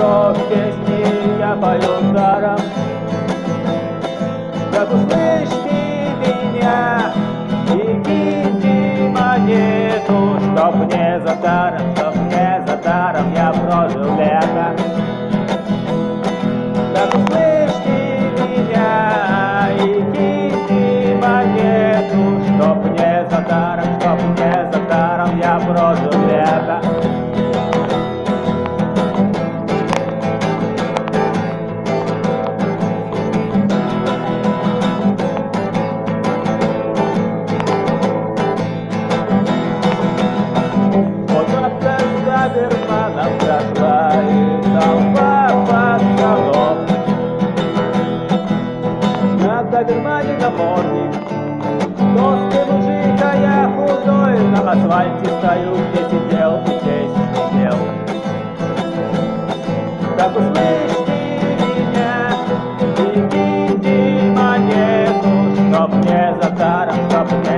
что песни я пою даром. Как услышь ты меня и кинь монету, чтоб не за даром. доберманом прошла и толпа пацанов. На добермане наморник, толстый мужик, а я худой, на асфальте стою, где сидел, здесь сидел. Так услышь меня, и видимо нету, чтоб не за даром, чтоб мне